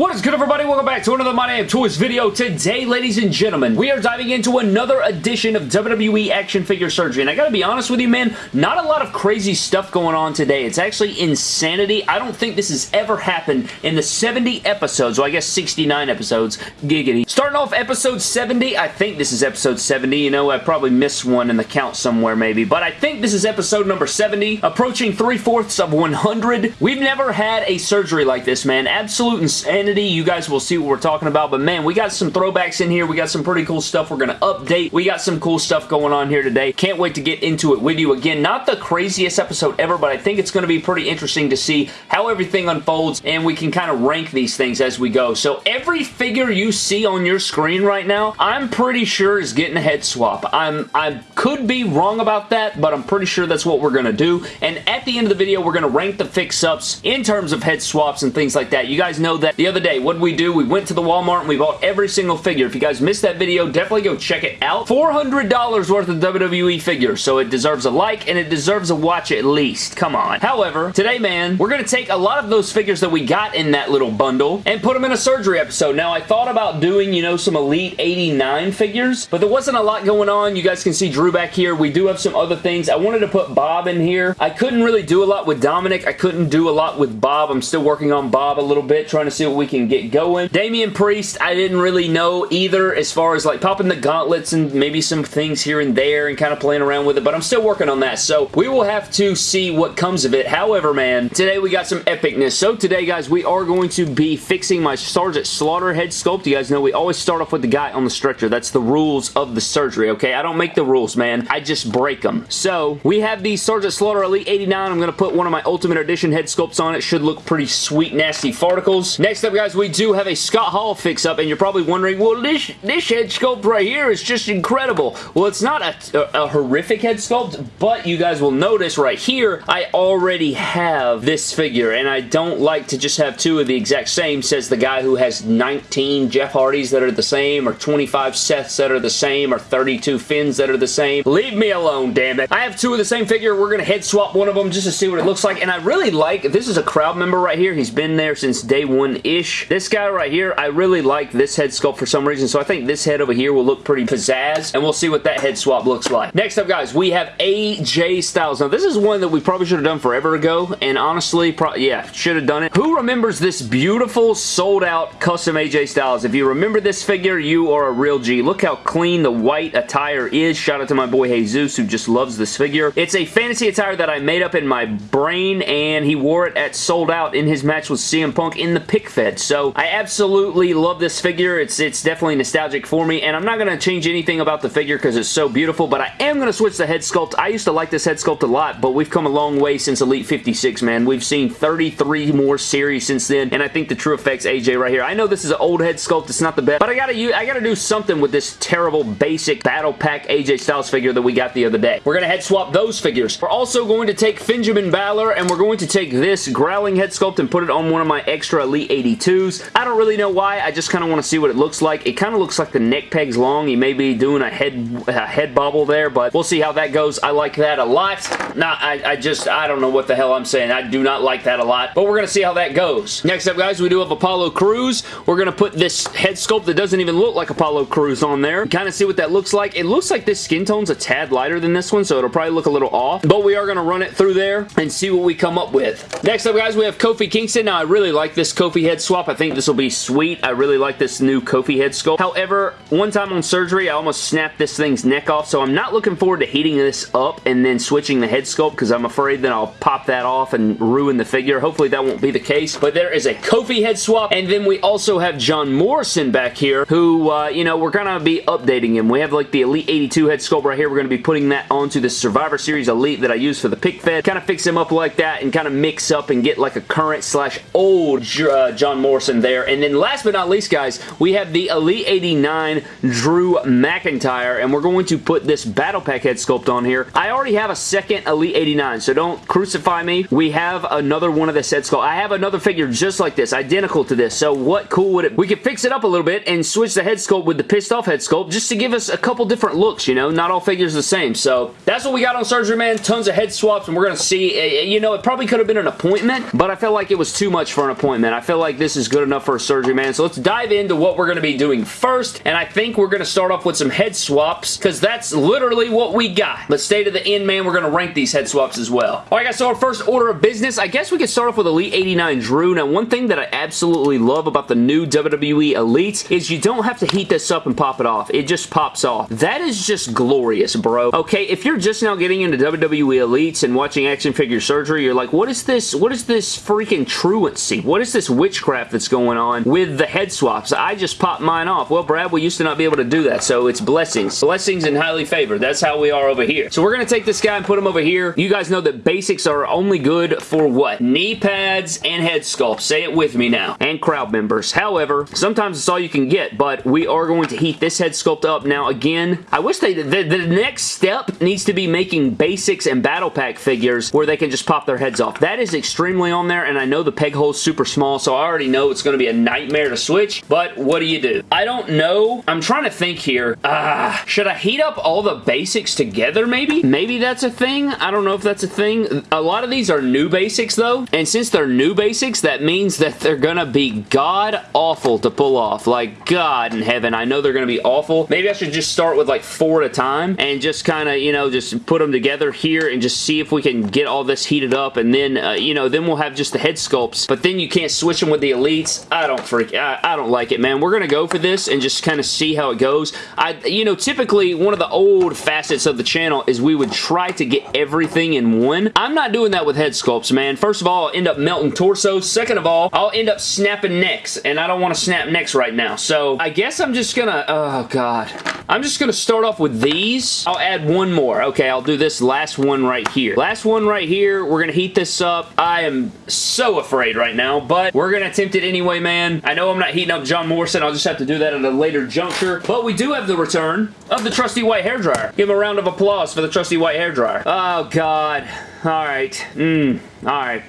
What is good everybody? Welcome back to another My Damn Toys video. Today, ladies and gentlemen, we are diving into another edition of WWE Action Figure Surgery. And I gotta be honest with you, man, not a lot of crazy stuff going on today. It's actually insanity. I don't think this has ever happened in the 70 episodes, well I guess 69 episodes, giggity. Starting off episode 70, I think this is episode 70. You know, I probably missed one in the count somewhere maybe. But I think this is episode number 70, approaching three-fourths of 100. We've never had a surgery like this, man. Absolute insanity you guys will see what we're talking about, but man, we got some throwbacks in here. We got some pretty cool stuff we're going to update. We got some cool stuff going on here today. Can't wait to get into it with you. Again, not the craziest episode ever, but I think it's going to be pretty interesting to see how everything unfolds, and we can kind of rank these things as we go. So every figure you see on your screen right now, I'm pretty sure is getting a head swap. I'm, I could be wrong about that, but I'm pretty sure that's what we're going to do. And at the end of the video, we're going to rank the fix-ups in terms of head swaps and things like that. You guys know that the other day, what did we do? We went to the Walmart and we bought every single figure. If you guys missed that video, definitely go check it out. $400 worth of WWE figures, so it deserves a like and it deserves a watch at least. Come on. However, today, man, we're going to take a lot of those figures that we got in that little bundle and put them in a surgery episode. Now, I thought about doing, you know, some Elite 89 figures, but there wasn't a lot going on. You guys can see Drew back here. We do have some other things. I wanted to put Bob in here. I couldn't really do a lot with Dominik. I couldn't do a lot with Bob. I'm still working on Bob a little bit, trying to see what we can get going. Damian Priest, I didn't really know either as far as like popping the gauntlets and maybe some things here and there and kind of playing around with it, but I'm still working on that, so we will have to see what comes of it. However, man, today we got some epicness. So today, guys, we are going to be fixing my Sergeant Slaughter head sculpt. You guys know we always start off with the guy on the stretcher. That's the rules of the surgery, okay? I don't make the rules, man. I just break them. So, we have the Sergeant Slaughter Elite 89. I'm going to put one of my Ultimate Edition head sculpts on it. Should look pretty sweet, nasty farticles. Next up, guys, we do have a Scott Hall fix-up, and you're probably wondering, well, this, this head sculpt right here is just incredible. Well, it's not a, a, a horrific head sculpt, but you guys will notice right here, I already have this figure, and I don't like to just have two of the exact same, says the guy who has 19 Jeff Hardys that are the same, or 25 Seths that are the same, or 32 Finns that are the same. Leave me alone, damn it. I have two of the same figure. We're going to head swap one of them just to see what it looks like, and I really like, this is a crowd member right here. He's been there since day one-ish. This guy right here, I really like this head sculpt for some reason, so I think this head over here will look pretty pizzazz, and we'll see what that head swap looks like. Next up, guys, we have AJ Styles. Now, this is one that we probably should have done forever ago, and honestly, yeah, should have done it. Who remembers this beautiful, sold-out custom AJ Styles? If you remember this figure, you are a real G. Look how clean the white attire is. Shout out to my boy Jesus, who just loves this figure. It's a fantasy attire that I made up in my brain, and he wore it at Sold Out in his match with CM Punk in the pic fed. So, I absolutely love this figure. It's, it's definitely nostalgic for me, and I'm not going to change anything about the figure because it's so beautiful, but I am going to switch the head sculpt. I used to like this head sculpt a lot, but we've come a long way since Elite 56, man. We've seen 33 more series since then, and I think the TrueFX AJ right here. I know this is an old head sculpt. It's not the best, but I gotta use, I gotta do something with this terrible basic Battle Pack AJ Styles figure that we got the other day. We're gonna head swap those figures. We're also going to take Benjamin Balor, and we're going to take this Growling head sculpt and put it on one of my extra Elite 82s. I don't really know why. I just kind of want to see what it looks like. It kind of looks like the neck peg's long. He may be doing a head, a head bobble there, but we'll see how that goes. I like that a lot. Nah, I, I just, I don't know what the hell I'm saying. I do not like that a lot, but we're going to see how that goes. Next up, guys, we do have Apollo Crews. We're going to put this head sculpt that doesn't even look like Apollo Crews on there. Kind of see what that looks like. It looks like this skin tone's a tad lighter than this one, so it'll probably look a little off, but we are going to run it through there and see what we come up with. Next up, guys, we have Kofi Kingston. Now, I really like this Kofi head swap. I think this will be sweet. I really like this new Kofi head sculpt. However, one time on surgery, I almost snapped this thing's neck off, so I'm not looking forward to heating this up and then switching the head sculpt because I'm afraid that I'll pop that off and ruin the figure. Hopefully that won't be the case, but there is a Kofi head swap, and then we also have John Morrison back here, who, uh, you know, we're going to be updating him. We have, like, the Elite 82 head sculpt right here. We're going to be putting that onto the Survivor Series Elite that I use for the pic fed. Kind of fix him up like that and kind of mix up and get, like, a current slash old uh, John Morrison there. And then last but not least, guys, we have the Elite 89 Drew McIntyre, and we're going to put this Battle Pack head sculpt on here. I already have a second Elite 89, so don't crucify me. We have another one of this head sculpt. I have another figure just like this, identical to this, so what cool would it... We could fix it up a little bit and switch the head sculpt with the pissed off head sculpt just to give us a couple different looks, you know? Not all figures the same, so that's what we got on Surgery Man. Tons of head swaps, and we're going to see... Eh, eh, you know, it probably could have been an appointment, but I felt like it was too much for an appointment. I feel like this this is good enough for a surgery, man. So let's dive into what we're going to be doing first, and I think we're going to start off with some head swaps, because that's literally what we got. Let's stay to the end, man. We're going to rank these head swaps as well. All right, guys, so our first order of business, I guess we could start off with Elite 89 Drew. Now, one thing that I absolutely love about the new WWE Elites is you don't have to heat this up and pop it off. It just pops off. That is just glorious, bro. Okay, if you're just now getting into WWE Elites and watching action figure surgery, you're like, what is this? What is this freaking truancy? What is this witchcraft that's going on with the head swaps? I just popped mine off. Well, Brad, we used to not be able to do that, so it's blessings. Blessings and highly favored. That's how we are over here. So we're going to take this guy and put him over here. You guys know that basics are only good for what? Knee pads and head sculpts. Say it with me now. And crowd members. However, sometimes it's all you can get, but we are going to heat this head sculpt up. Now, again, I wish they... The, the next step needs to be making basics and battle pack figures where they can just pop their heads off. That is extremely on there, and I know the peg hole's super small, so I already know it's going to be a nightmare to switch, but what do you do? I don't know. I'm trying to think here. Ah, uh, should I heat up all the basics together, maybe? Maybe that's a thing. I don't know if that's a thing. A lot of these are new basics, though, and since they're new basics, that means that they're going to be god-awful to pull off. Like, God in heaven, I know they're going to be awful. Maybe I should just start with like four at a time and just kind of, you know, just put them together here and just see if we can get all this heated up and then, uh, you know, then we'll have just the head sculpts, but then you can't switch them with the elites. I don't freak, I, I don't like it, man. We're going to go for this and just kind of see how it goes. I, you know, typically one of the old facets of the channel is we would try to get everything in one. I'm not doing that with head sculpts, man. First of all, I'll end up melting torsos. Second of all, I'll end up snapping necks, and I don't want to snap necks right now. So I guess I'm just gonna, oh god. I'm just gonna start off with these. I'll add one more. Okay, I'll do this last one right here. Last one right here. We're gonna heat this up. I am so afraid right now, but we're gonna attempt it anyway, man. I know I'm not heating up John Morrison. I'll just have to do that at a later juncture, but we do have the return of the trusty white hairdryer. Give him a round of applause for the trusty white hairdryer. Oh, God. All right. Mmm. All right.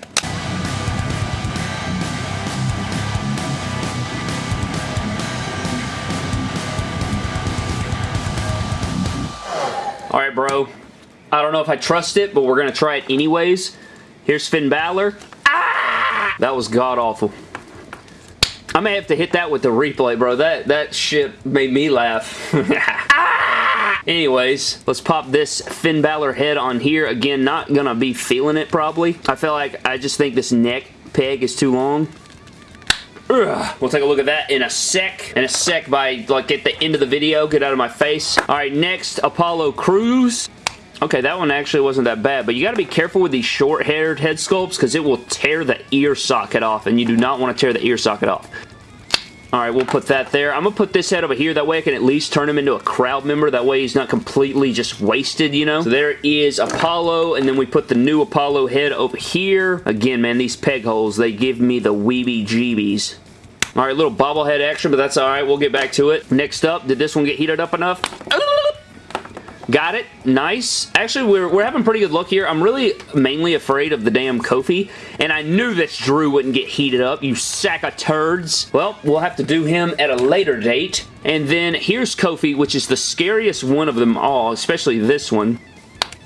Alright, bro. I don't know if I trust it, but we're going to try it anyways. Here's Finn Balor. Ah! That was god-awful. I may have to hit that with the replay, bro. That, that shit made me laugh. ah! Anyways, let's pop this Finn Balor head on here. Again, not going to be feeling it, probably. I feel like I just think this neck peg is too long. We'll take a look at that in a sec. In a sec by, like, at the end of the video. Get out of my face. Alright, next, Apollo Crews. Okay, that one actually wasn't that bad, but you gotta be careful with these short-haired head sculpts because it will tear the ear socket off, and you do not want to tear the ear socket off. Alright, we'll put that there. I'm going to put this head over here. That way I can at least turn him into a crowd member. That way he's not completely just wasted, you know? So there is Apollo, and then we put the new Apollo head over here. Again, man, these peg holes, they give me the weebie-jeebies. Alright, little bobblehead action, but that's alright. We'll get back to it. Next up, did this one get heated up enough? Got it. Nice. Actually, we're, we're having pretty good luck here. I'm really mainly afraid of the damn Kofi, and I knew this Drew wouldn't get heated up, you sack of turds. Well, we'll have to do him at a later date. And then here's Kofi, which is the scariest one of them all, especially this one.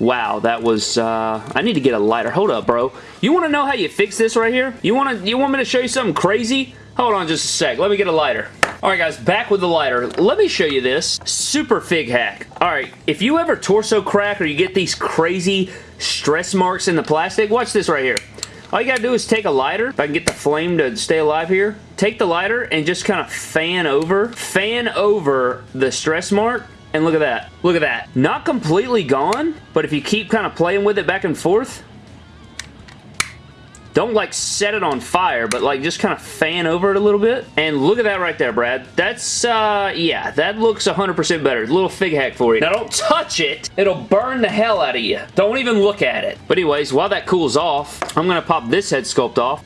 Wow, that was, uh, I need to get a lighter. Hold up, bro. You want to know how you fix this right here? You want to, you want me to show you something crazy? Hold on just a sec. Let me get a lighter. Alright guys, back with the lighter. Let me show you this. Super fig hack. Alright, if you ever torso crack or you get these crazy stress marks in the plastic, watch this right here. All you gotta do is take a lighter, if I can get the flame to stay alive here, take the lighter and just kind of fan over, fan over the stress mark, and look at that. Look at that. Not completely gone, but if you keep kind of playing with it back and forth, don't like set it on fire, but like just kind of fan over it a little bit. And look at that right there, Brad. That's, uh, yeah, that looks 100% better. Little fig hack for you. Now don't touch it. It'll burn the hell out of you. Don't even look at it. But anyways, while that cools off, I'm going to pop this head sculpt off.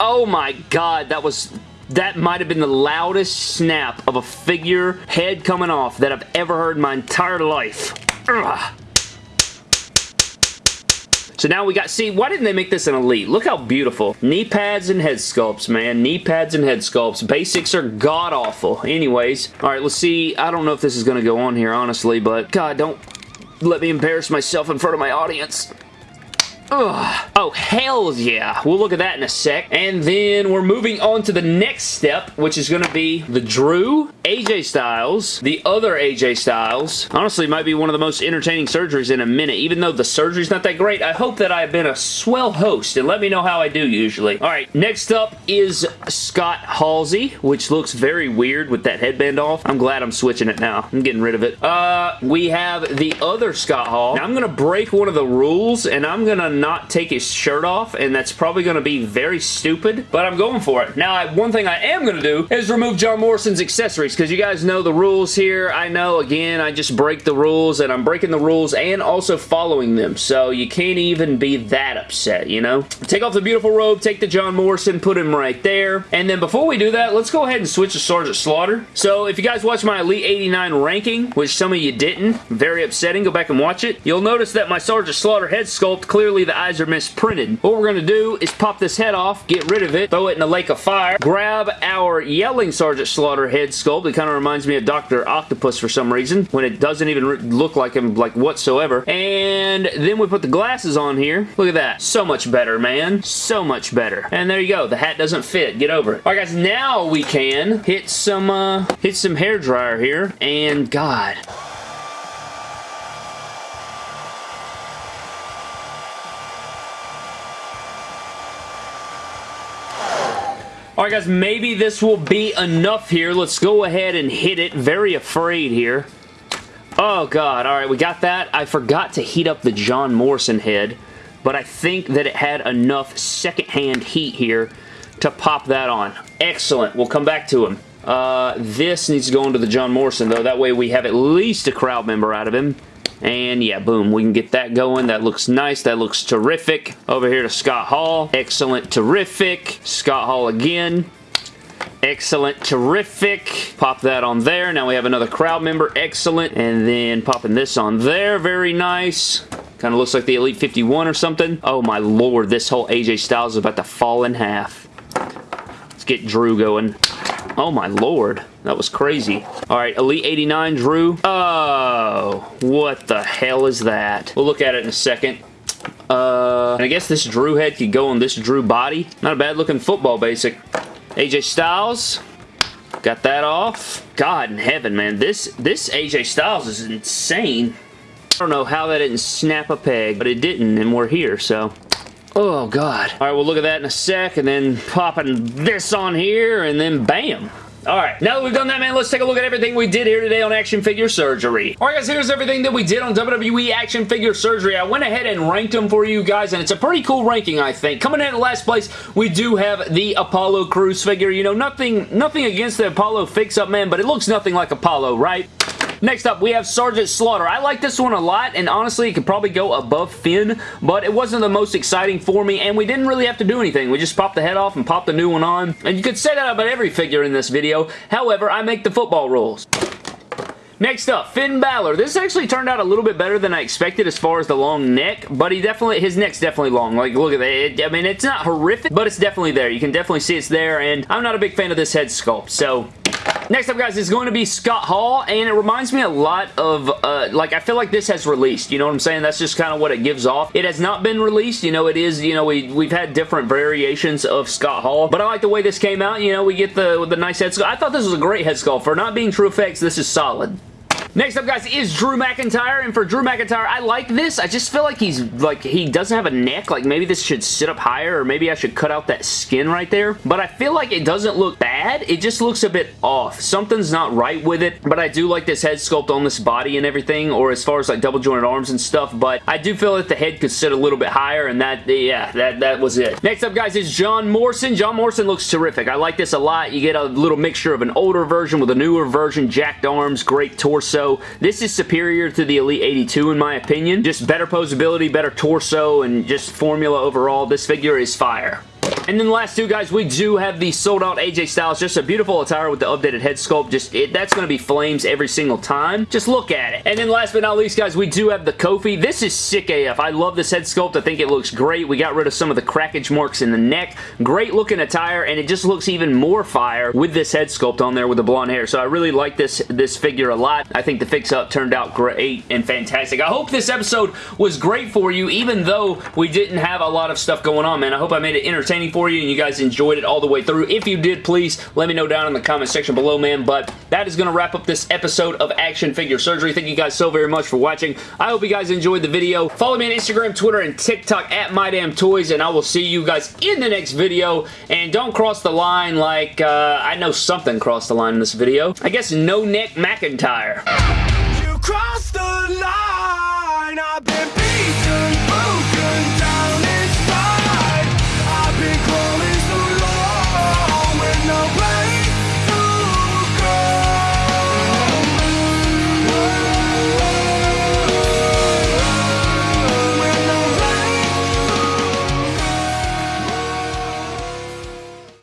Oh my god, that was that might have been the loudest snap of a figure head coming off that I've ever heard in my entire life. Ugh. So now we got, see, why didn't they make this an Elite? Look how beautiful. Knee pads and head sculpts, man. Knee pads and head sculpts. Basics are god-awful. Anyways, all right, let's see. I don't know if this is going to go on here, honestly, but God, don't let me embarrass myself in front of my audience. Ugh. Oh, hells yeah. We'll look at that in a sec. And then we're moving on to the next step, which is going to be the Drew, AJ Styles, the other AJ Styles. Honestly, might be one of the most entertaining surgeries in a minute. Even though the surgery's not that great, I hope that I've been a swell host, and let me know how I do usually. All right, next up is Scott Halsey, which looks very weird with that headband off. I'm glad I'm switching it now. I'm getting rid of it. Uh, we have the other Scott Hall. Now, I'm going to break one of the rules, and I'm going to not take his shirt off, and that's probably going to be very stupid, but I'm going for it. Now, I, one thing I am going to do is remove John Morrison's accessories, because you guys know the rules here. I know, again, I just break the rules, and I'm breaking the rules and also following them, so you can't even be that upset, you know? Take off the beautiful robe, take the John Morrison, put him right there, and then before we do that, let's go ahead and switch to Sergeant Slaughter. So, if you guys watch my Elite 89 ranking, which some of you didn't, very upsetting, go back and watch it, you'll notice that my Sergeant Slaughter head sculpt, clearly the eyes are misprinted. What we're going to do is pop this head off, get rid of it, throw it in a lake of fire, grab our yelling Sergeant Slaughter head sculpt. It kind of reminds me of Dr. Octopus for some reason, when it doesn't even look like him like whatsoever. And then we put the glasses on here. Look at that. So much better, man. So much better. And there you go. The hat doesn't fit. Get over it. All right, guys. Now we can hit some, uh, hit some hair dryer here. And God, Alright guys, maybe this will be enough here. Let's go ahead and hit it. Very afraid here. Oh god, alright, we got that. I forgot to heat up the John Morrison head, but I think that it had enough secondhand heat here to pop that on. Excellent. We'll come back to him. Uh, this needs to go into the John Morrison, though. That way we have at least a crowd member out of him. And yeah, boom, we can get that going. That looks nice. That looks terrific. Over here to Scott Hall. Excellent, terrific. Scott Hall again. Excellent, terrific. Pop that on there. Now we have another crowd member. Excellent. And then popping this on there. Very nice. Kind of looks like the Elite 51 or something. Oh my lord, this whole AJ Styles is about to fall in half. Let's get Drew going. Oh my lord. That was crazy. Alright, Elite 89 Drew. Uh, Oh, what the hell is that? We'll look at it in a second. Uh, I guess this Drew head could go on this Drew body. Not a bad looking football basic. AJ Styles. Got that off. God in heaven, man. This, this AJ Styles is insane. I don't know how that didn't snap a peg, but it didn't, and we're here, so... Oh, God. All right, we'll look at that in a sec, and then popping this on here, and then bam. Alright, now that we've done that, man, let's take a look at everything we did here today on Action Figure Surgery. Alright, guys, here's everything that we did on WWE Action Figure Surgery. I went ahead and ranked them for you guys, and it's a pretty cool ranking, I think. Coming in at last place, we do have the Apollo Crews figure. You know, nothing, nothing against the Apollo fix-up, man, but it looks nothing like Apollo, right? Next up, we have Sergeant Slaughter. I like this one a lot, and honestly, it could probably go above Finn, but it wasn't the most exciting for me, and we didn't really have to do anything. We just popped the head off and popped the new one on, and you could say that about every figure in this video. However, I make the football rules. Next up, Finn Balor. This actually turned out a little bit better than I expected as far as the long neck, but he definitely, his neck's definitely long. Like, look at that. I mean, it's not horrific, but it's definitely there. You can definitely see it's there, and I'm not a big fan of this head sculpt, so Next up, guys, is going to be Scott Hall, and it reminds me a lot of, uh, like, I feel like this has released, you know what I'm saying? That's just kind of what it gives off. It has not been released, you know, it is, you know, we, we've had different variations of Scott Hall, but I like the way this came out, you know, we get the, the nice head sculpt. I thought this was a great head sculpt. For not being TrueFX, this is solid. Next up, guys, is Drew McIntyre, and for Drew McIntyre, I like this. I just feel like he's, like, he doesn't have a neck. Like, maybe this should sit up higher, or maybe I should cut out that skin right there. But I feel like it doesn't look bad. It just looks a bit off. Something's not right with it, but I do like this head sculpt on this body and everything, or as far as, like, double jointed arms and stuff, but I do feel that the head could sit a little bit higher, and that, yeah, that, that was it. Next up, guys, is John Morrison. John Morrison looks terrific. I like this a lot. You get a little mixture of an older version with a newer version, jacked arms, great torso. This is superior to the Elite 82 in my opinion. Just better posability, better torso, and just formula overall. This figure is fire. And then the last two, guys, we do have the sold out AJ Styles. Just a beautiful attire with the updated head sculpt. Just it, That's going to be flames every single time. Just look at it. And then last but not least, guys, we do have the Kofi. This is sick AF. I love this head sculpt. I think it looks great. We got rid of some of the crackage marks in the neck. Great looking attire, and it just looks even more fire with this head sculpt on there with the blonde hair. So I really like this, this figure a lot. I think the fix-up turned out great and fantastic. I hope this episode was great for you, even though we didn't have a lot of stuff going on, man. I hope I made it entertaining for you and you guys enjoyed it all the way through. If you did, please let me know down in the comment section below, man. But that is going to wrap up this episode of Action Figure Surgery. Thank you guys so very much for watching. I hope you guys enjoyed the video. Follow me on Instagram, Twitter, and TikTok at MyDamnToys, and I will see you guys in the next video. And don't cross the line like, uh, I know something crossed the line in this video. I guess No Neck McIntyre. You crossed the line,